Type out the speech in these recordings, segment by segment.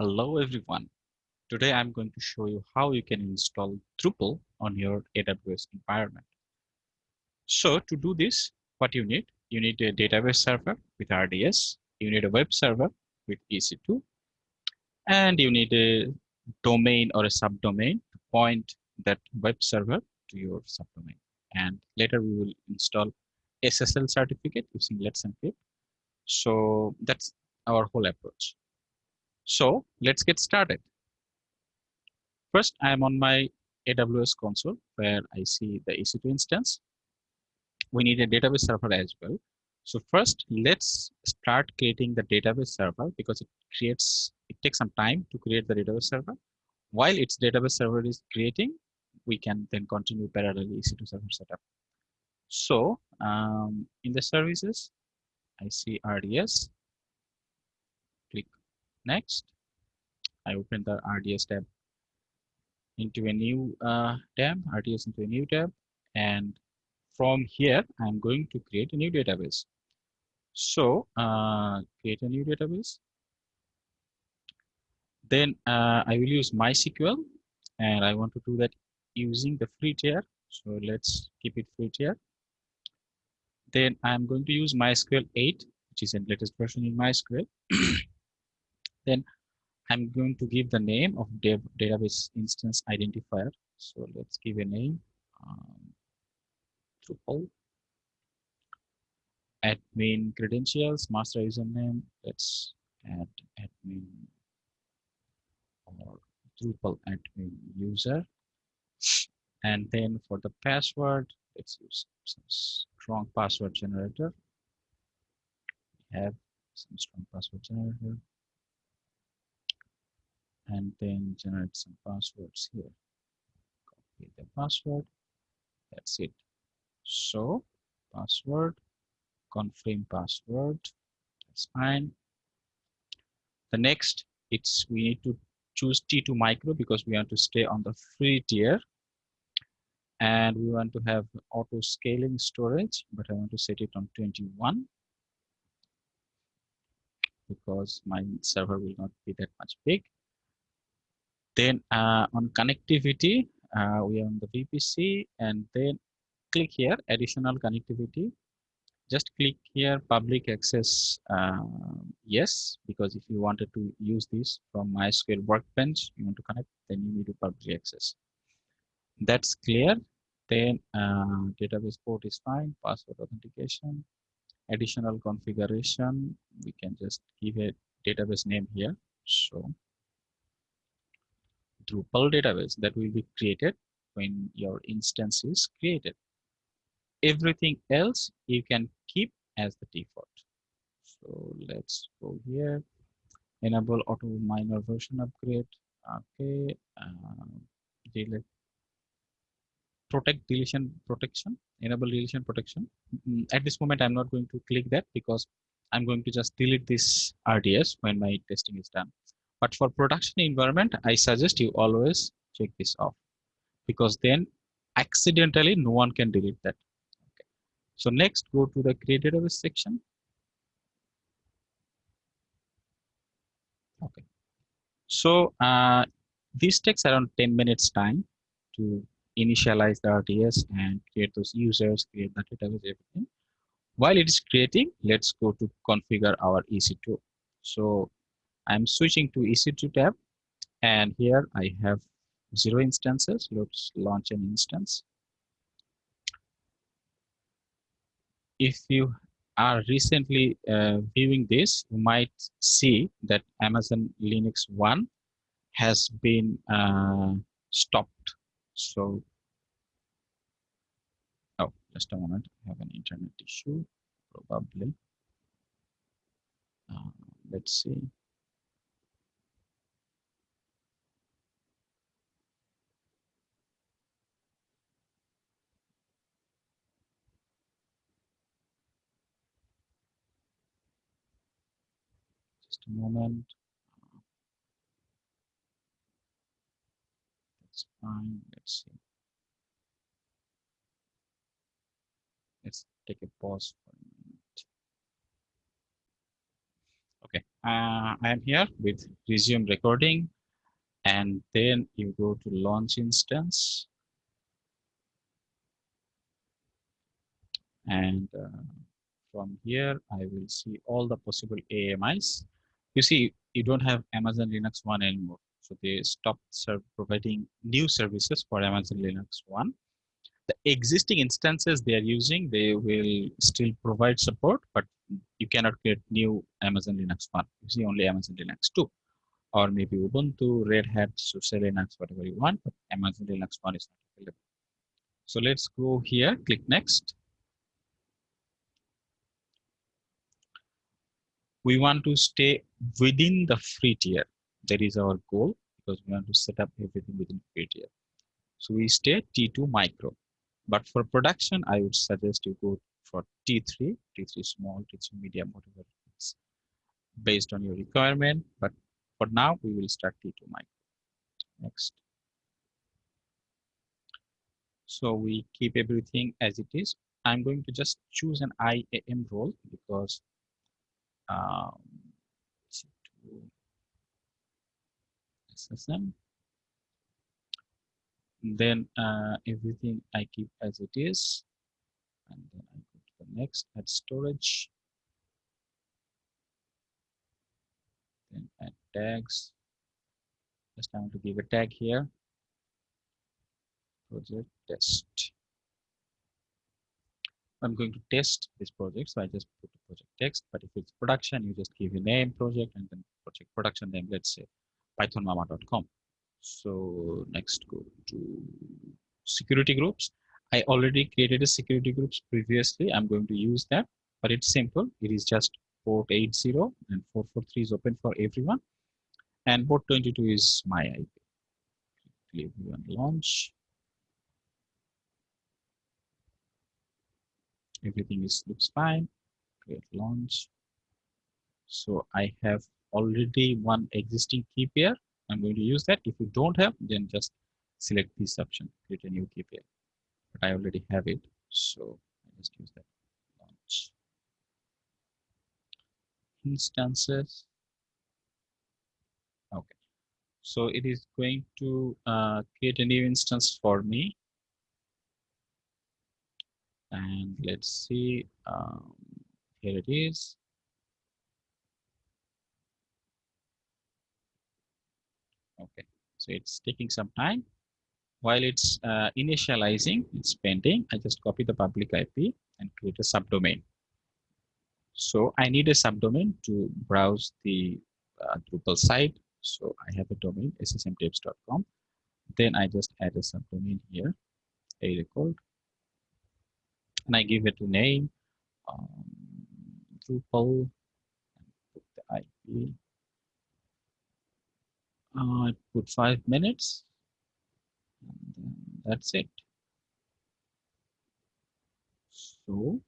Hello everyone. Today I'm going to show you how you can install Drupal on your AWS environment. So to do this, what you need? You need a database server with RDS, you need a web server with EC2, and you need a domain or a subdomain to point that web server to your subdomain. And later we will install SSL certificate using Let's Encrypt. So that's our whole approach. So let's get started. First, I'm on my AWS console where I see the EC2 instance. We need a database server as well. So first, let's start creating the database server because it creates, it takes some time to create the database server. While its database server is creating, we can then continue parallel EC2 server setup. So um, in the services, I see RDS, Next, I open the RDS tab into a new uh, tab, RDS into a new tab. And from here, I'm going to create a new database. So uh, create a new database. Then uh, I will use MySQL and I want to do that using the free tier. So let's keep it free tier. Then I'm going to use MySQL 8, which is the latest version in MySQL. Then I'm going to give the name of dev database instance identifier. So let's give a name, um, Drupal, admin credentials, master username. Let's add admin or Drupal admin user. And then for the password, let's use some strong password generator. We have some strong password generator and then generate some passwords here. Copy the password. That's it. So password, confirm password. That's fine. The next, it's we need to choose T2 micro because we want to stay on the free tier. And we want to have auto scaling storage, but I want to set it on 21 because my server will not be that much big. Then uh, on connectivity, uh, we are on the VPC and then click here, additional connectivity. Just click here, public access, uh, yes, because if you wanted to use this from MySQL Workbench, you want to connect, then you need to public access. That's clear. Then uh, database port is fine, password authentication, additional configuration. We can just give a database name here. So Drupal database that will be created when your instance is created. Everything else you can keep as the default. So let's go here, enable auto minor version upgrade. Okay, uh, delete protect deletion protection, enable deletion protection. Mm, at this moment, I'm not going to click that because I'm going to just delete this RDS when my testing is done. But for production environment, I suggest you always check this off because then accidentally no one can delete that. Okay. So next, go to the create database section. Okay. So uh, this takes around 10 minutes time to initialize the RDS and create those users, create the database, everything. While it is creating, let's go to configure our EC2. So I'm switching to EC2 tab and here I have zero instances. Let's launch an instance. If you are recently uh, viewing this, you might see that Amazon Linux 1 has been uh, stopped. So, oh, just a moment, I have an internet issue, probably. Uh, let's see. Moment. That's fine. Let's see. Let's take a pause for a minute. Okay, uh, I am here with resume recording and then you go to launch instance and uh, from here I will see all the possible AMIs. You see, you don't have Amazon Linux 1 anymore. So they stopped providing new services for Amazon Linux 1. The existing instances they are using, they will still provide support, but you cannot get new Amazon Linux 1. You see only Amazon Linux 2 or maybe Ubuntu, Red Hat, SUSE Linux, whatever you want, but Amazon Linux 1 is not available. So let's go here, click next. We want to stay within the free tier. That is our goal because we want to set up everything within free tier. So we stay T2 micro. But for production, I would suggest you go for T3, T3 small, T3 medium, whatever it's based on your requirement. But for now, we will start T2 micro. Next. So we keep everything as it is. I'm going to just choose an IAM role because um, SSM. Then uh, everything I keep as it is. And then I go to the next, add storage. Then add tags. Just time to give a tag here. Project test. I'm going to test this project. So I just put the project text, but if it's production, you just give a name project and then project production name, let's say pythonmama.com. So next go to security groups. I already created a security groups previously. I'm going to use that, but it's simple. It is just port 80 and 443 is open for everyone. And port 22 is my IP. Click launch. Everything is looks fine. Create launch. So i have already one existing key pair. I'm going to use that. If you don't have then just select this option. Create a new key pair. But i already have it. So i just use that launch. Instances. Okay. So it is going to uh, create a new instance for me and let's see um, here it is. Okay so it's taking some time. While it's uh, initializing it's pending i just copy the public ip and create a subdomain. So i need a subdomain to browse the uh, drupal site. So i have a domain ssmtips.com then i just add a subdomain here a record and I give it a name, um, Drupal, put the IP. Uh, I put five minutes, and that's it. So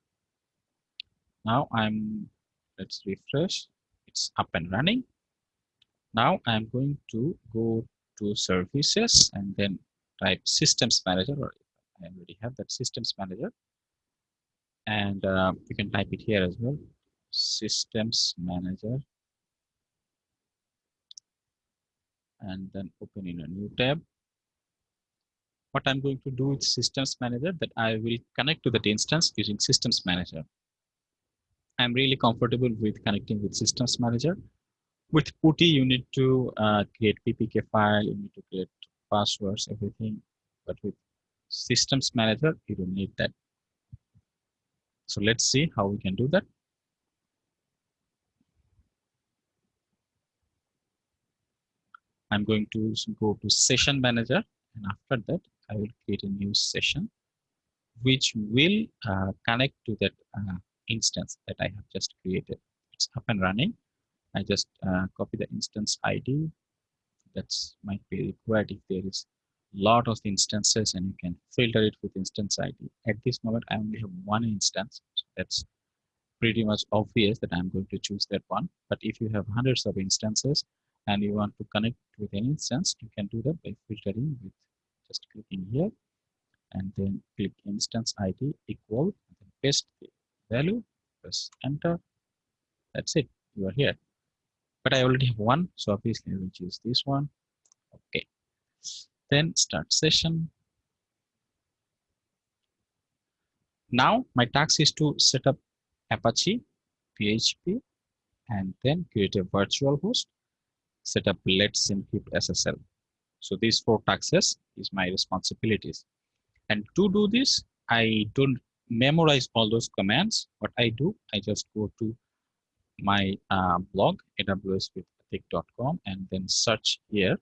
now I'm, let's refresh, it's up and running. Now I'm going to go to services and then type systems manager or I already have that systems manager and uh, you can type it here as well. Systems manager. And then open in a new tab. What i'm going to do with systems manager that i will connect to that instance using systems manager. I'm really comfortable with connecting with systems manager. With putty you need to uh, create ppk file you need to create passwords everything. But with systems manager you don't need that so let's see how we can do that. I'm going to go to session manager and after that I will create a new session which will uh, connect to that uh, instance that I have just created. It's up and running. I just uh, copy the instance ID that's might be required if there is lot of instances and you can filter it with instance ID. At this moment, I only have one instance. So that's pretty much obvious that I'm going to choose that one. But if you have hundreds of instances and you want to connect with an instance, you can do that by filtering with just clicking here and then click instance ID equal and then paste the value, press enter. That's it. You are here. but I already have one so obviously I will choose this one okay then start session. Now my task is to set up Apache PHP and then create a virtual host. Set up let's encrypt SSL so these four tasks is my responsibilities. And to do this I don't memorize all those commands. What I do I just go to my uh, blog awswithatiq.com and then search here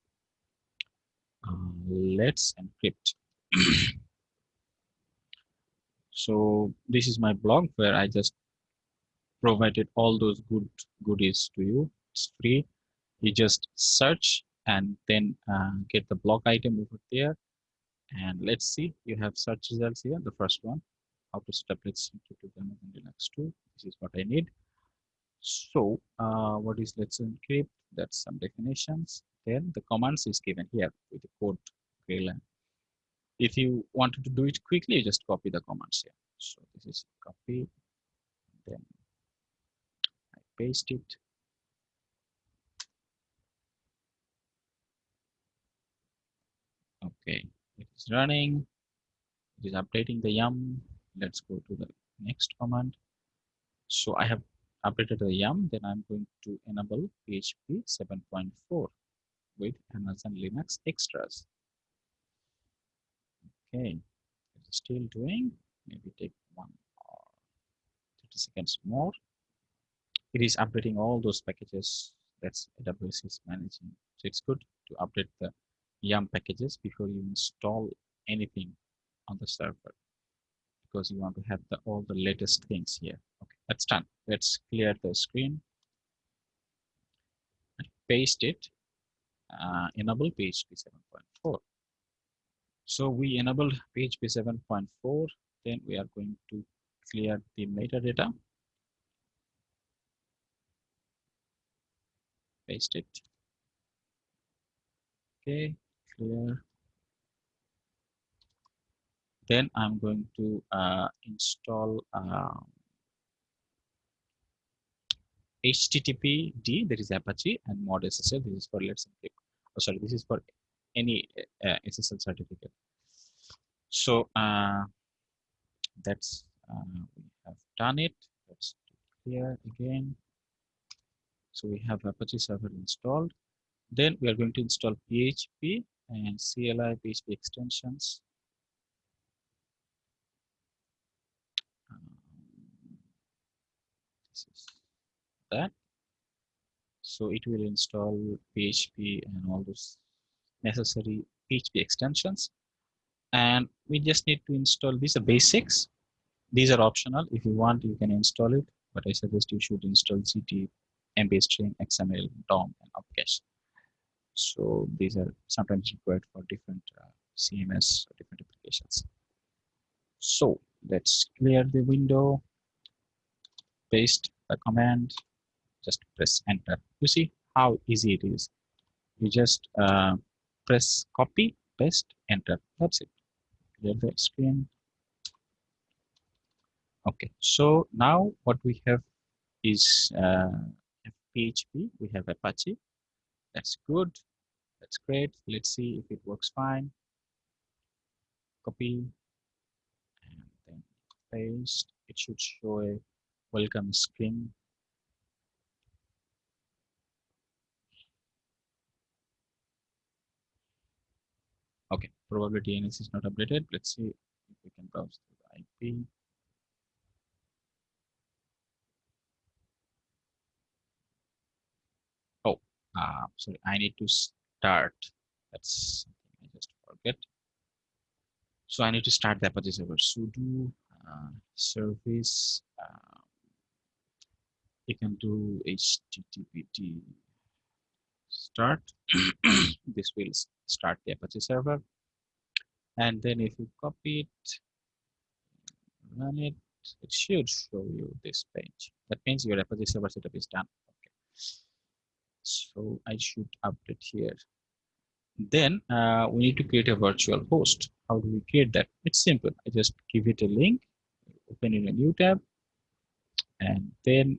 let's encrypt. So this is my blog where i just provided all those good goodies to you. It's free. You just search and then uh, get the blog item over there. And let's see. You have search results here. The first one how to set up let's encrypt them in linux 2 this is what i need. So uh, what is let's encrypt? That's some definitions. Then the commands is given here with the code. If you wanted to do it quickly, you just copy the commands here. So this is copy. Then I paste it. Okay, it is running. It is updating the yum. Let's go to the next command. So I have updated the yum then i'm going to enable php 7.4 with amazon linux extras. Okay it's still doing maybe take one or 30 seconds more. It is updating all those packages that's aws is managing. So it's good to update the yum packages before you install anything on the server because you want to have the all the latest things here. Okay that's done. Let's clear the screen. Paste it uh, enable php 7.4 so we enabled php 7.4 then we are going to clear the metadata. Paste it. Okay clear. Then i'm going to uh, install uh, HTTPD, there is Apache, and mod SSL, this is for let's encrypt. Oh, sorry, this is for any uh, SSL certificate. So uh, that's uh, we have done it. Let's do it here again. So we have Apache server installed. Then we are going to install PHP and CLI PHP extensions. Um, this is that so it will install php and all those necessary php extensions. And we just need to install these are basics. These are optional. If you want you can install it. But i suggest you should install gd mbstring xml dom and opcache so these are sometimes required for different uh, cms or different applications. So let's clear the window paste the command just press enter. You see how easy it is. You just uh, press copy paste enter. That's it. Clear the screen. Okay so now what we have is uh, php we have apache. That's good. That's great. Let's see if it works fine. Copy. And then paste. It should show a welcome screen Okay, probably DNS is not updated. Let's see if we can browse through the IP. Oh, uh, sorry, I need to start. That's something I just forget. So I need to start the Apache server. sudo uh, service. Uh, you can do httpd start. this will start the Apache server. And then if you copy it, run it, it should show you this page. That means your Apache server setup is done. Okay. So I should update here. Then uh, we need to create a virtual host. How do we create that? It's simple. I just give it a link, open in a new tab, and then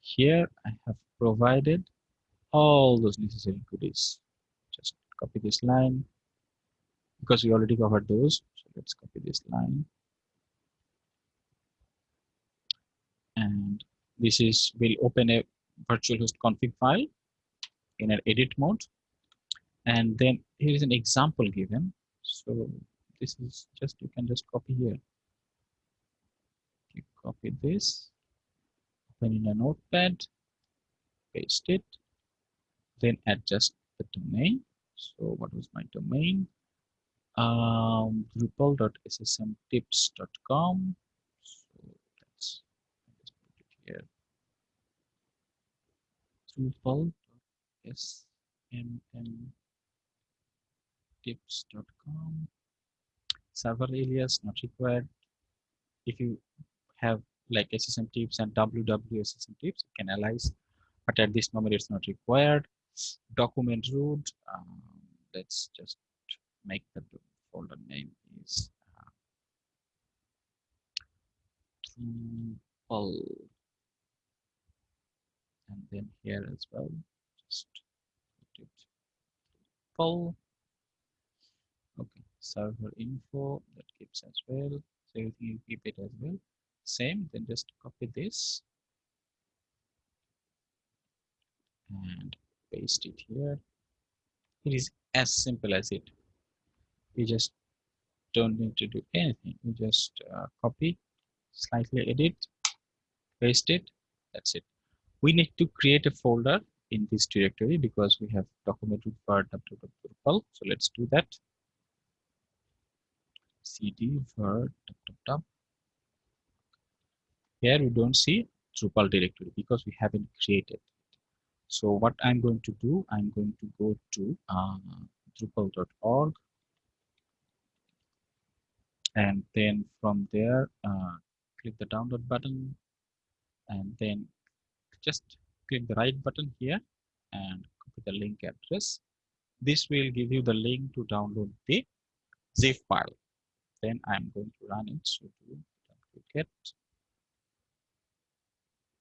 here I have provided all those necessary goodies. Just copy this line because we already covered those. So let's copy this line. And this is, we'll open a virtual host config file in an edit mode. And then here is an example given. So this is just, you can just copy here. You copy this, open in a notepad, paste it, then adjust the domain. So what was my domain? Um, drupal.ssmtips.com. So let's just put it here. Drupal.ssmtips.com. Server alias not required. If you have like SSM tips and WWSSM tips, you can alias, but at this moment it's not required document root um, let's just make the folder name is uh, and then here as well just put it pull okay server info that keeps as well. So you keep it as well same then just copy this and paste it here. It is as simple as it you just don't need to do anything. You just uh, copy slightly edit paste it that's it. We need to create a folder in this directory because we have documented for www so let's do that. Cd for www here we don't see Drupal directory because we haven't created it. so what I'm going to do, I'm going to go to uh, drupal.org and then from there uh, click the download button and then just click the right button here and copy the link address. This will give you the link to download the zip file. Then I'm going to run it. So do get.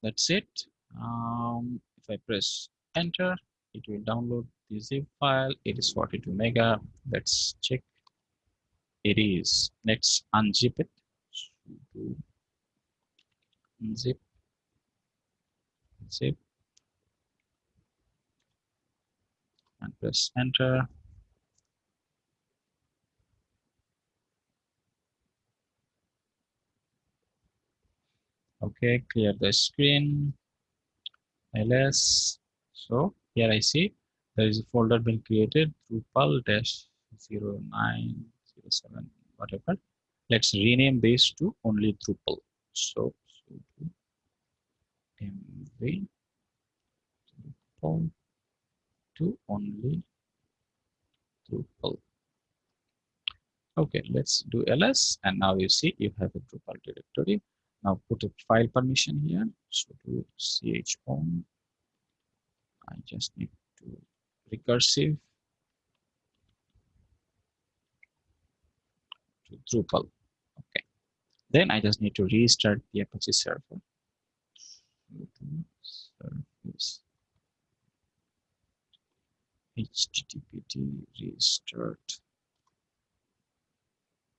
That's it. Um, if I press enter, it will download the zip file. It is 42 mega. Let's check. It is. Let's unzip it. Unzip. Zip. And press enter. Okay, clear the screen ls so here i see there is a folder been created drupal dash 0907 whatever. Let's rename this to only drupal. So mv drupal to only drupal. Okay let's do ls and now you see you have a drupal directory. Now put a file permission here. So do chown i just need to recursive to drupal. Okay. Then i just need to restart the apache server. Httpd restart.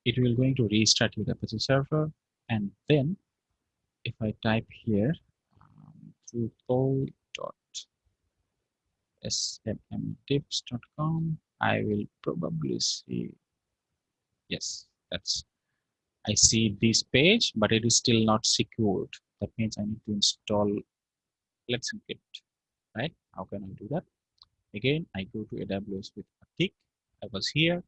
It will going to restart your apache server. And then if I type here um, drupal.ssmtips.com, I will probably see, yes, that's, I see this page, but it is still not secured. That means I need to install Let's Encrypt, right? How can I do that? Again, I go to AWS with a tick. I was here.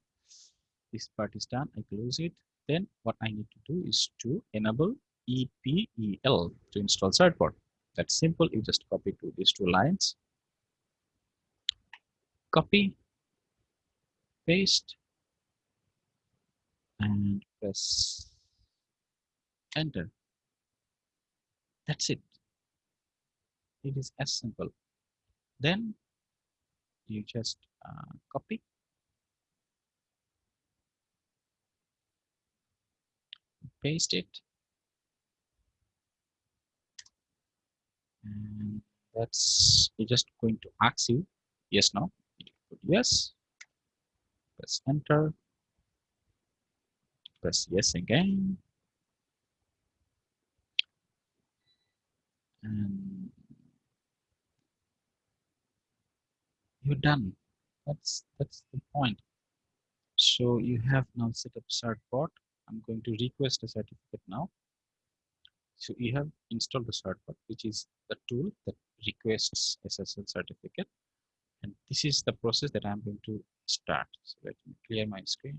This part is done. I close it. Then what I need to do is to enable EPEL to install certbot. That's simple. You just copy to these two lines. Copy, paste, and press enter. That's it. It is as simple. Then you just uh, copy, paste it, and that's just going to ask you yes no yes press enter press yes again and um, you're done. That's that's the point. So you have now set up certbot i'm going to request a certificate now. So you have installed the certbot which is the tool that requests ssl certificate. And this is the process that i'm going to start. So let me clear my screen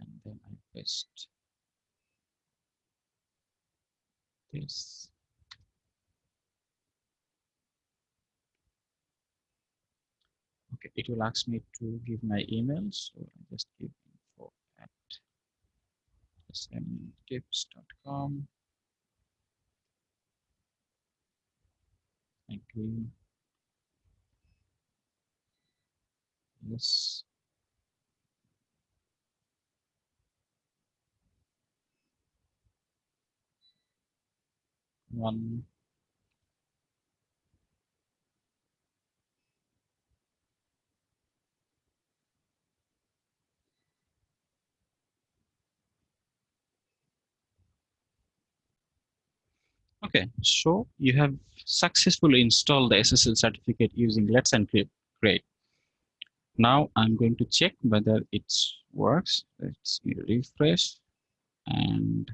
and then i paste this okay it will ask me to give my email so i just give info at ssmtips.com thank you. Yes one Okay, so you have successfully installed the SSL certificate using Let's Encrypt. Great. Now I'm going to check whether it works. Let's refresh and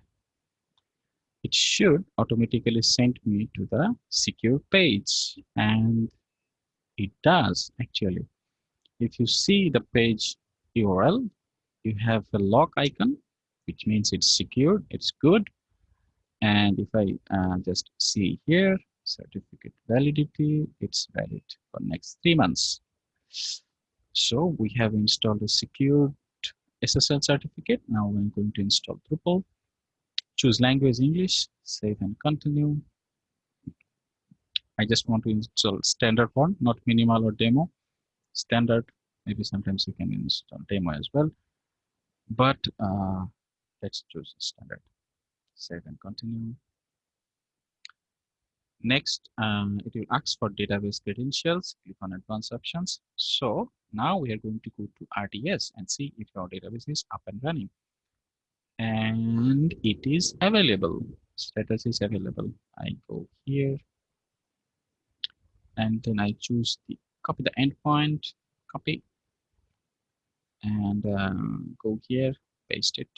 it should automatically send me to the secure page and it does actually. If you see the page URL, you have a lock icon, which means it's secure, it's good, and if I uh, just see here, certificate validity, it's valid for next three months. So we have installed a secured SSL certificate. Now I'm going to install Drupal. Choose language English, save and continue. I just want to install standard one, not minimal or demo. Standard, maybe sometimes you can install demo as well. But uh, let's choose standard save and continue. Next, um, it will ask for database credentials. Click on advanced options. So now we are going to go to RDS and see if our database is up and running. And it is available. Status is available. I go here. And then I choose the copy the endpoint, copy, and um, go here, paste it.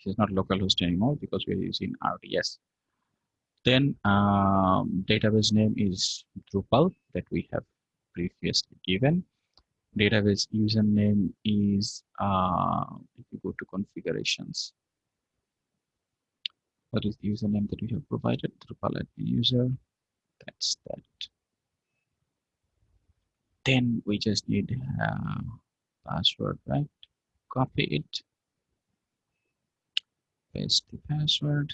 it is not localhost anymore because we're using RDS. Then um, database name is Drupal that we have previously given. Database username is, uh, if you go to configurations, what is the username that we have provided? Drupal admin user, that's that. Then we just need uh, password, right? Copy it paste the password,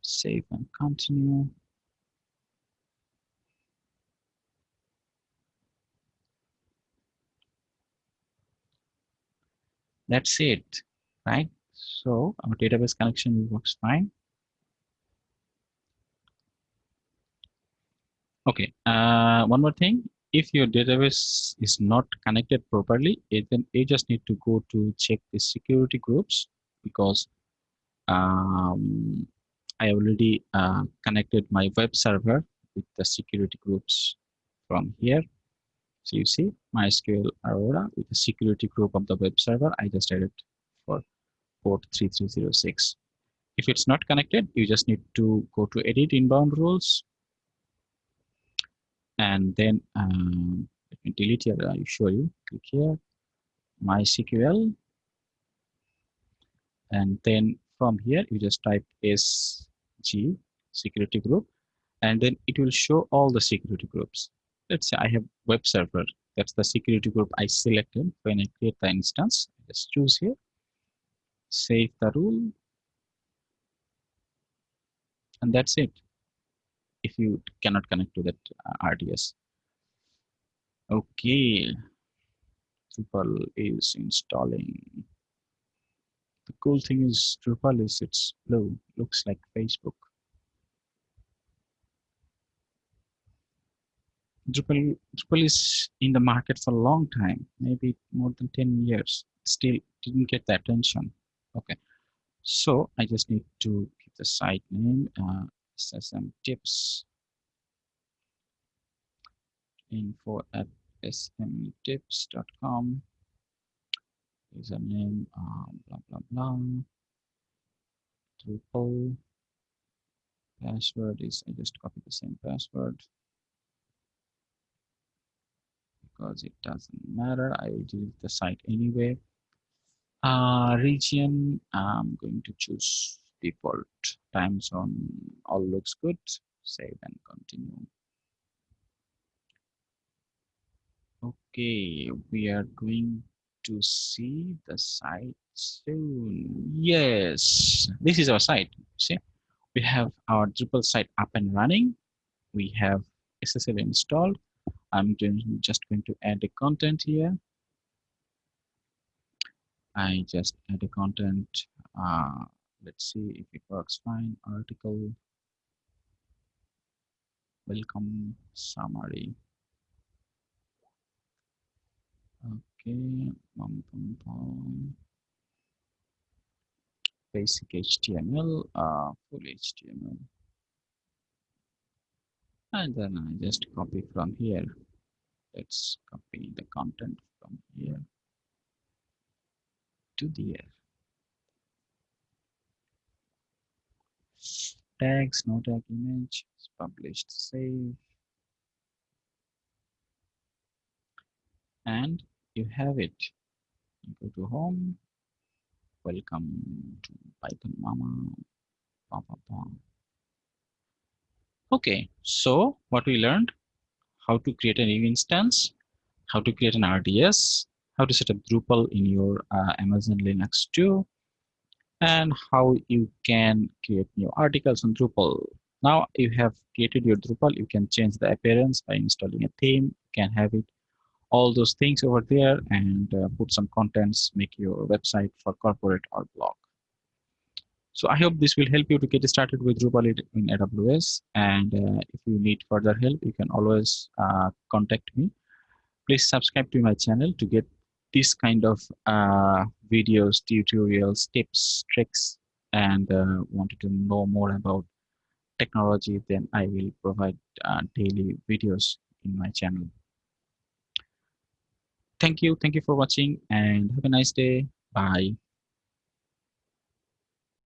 save and continue. That's it, right? So our database connection works fine. Okay, uh, one more thing. If your database is not connected properly, then you just need to go to check the security groups because um, I already uh, connected my web server with the security groups from here. So you see MySQL Aurora with the security group of the web server. I just added for port 3306. If it's not connected, you just need to go to edit inbound rules. And then um, delete here, I'll show you. Click here, MySQL and then from here you just type sg security group and then it will show all the security groups let's say i have web server. That's the security group i selected. When i create the instance just choose here. Save the rule. And that's it. If you cannot connect to that uh, rds okay. Drupal is installing. The cool thing is Drupal is it's blue, looks like Facebook. Drupal, Drupal is in the market for a long time, maybe more than 10 years. Still didn't get the attention. Okay, so I just need to give the site name uh, SSM tips. Info at ssmtips.com username uh, blah blah blah. Drupal. Password is I just copy the same password because it doesn't matter. I will delete the site anyway. Uh, region I'm going to choose default. Time zone all looks good. Save and continue. Okay we are going to see the site soon. Yes this is our site see. We have our Drupal site up and running. We have SSL installed I'm just going to add a content here. I just add a content uh, let's see if it works fine. Article. Welcome summary. Okay bum, bum, bum. basic html uh, full html and then i just copy from here. Let's copy the content from here to there tags no tag image is published save and you have it. You go to home. Welcome to python mama. Bah, bah. Okay so what we learned how to create a new instance how to create an rds how to set up drupal in your uh, amazon linux 2 and how you can create new articles on Drupal. Now you have created your Drupal, you can change the appearance by installing a theme, you can have it all those things over there and uh, put some contents, make your website for corporate or blog. So I hope this will help you to get started with Drupal in AWS. And uh, if you need further help, you can always uh, contact me. Please subscribe to my channel to get this kind of uh, videos, tutorials, tips, tricks, and uh, wanted to know more about technology, then I will provide uh, daily videos in my channel. Thank you. Thank you for watching and have a nice day. Bye.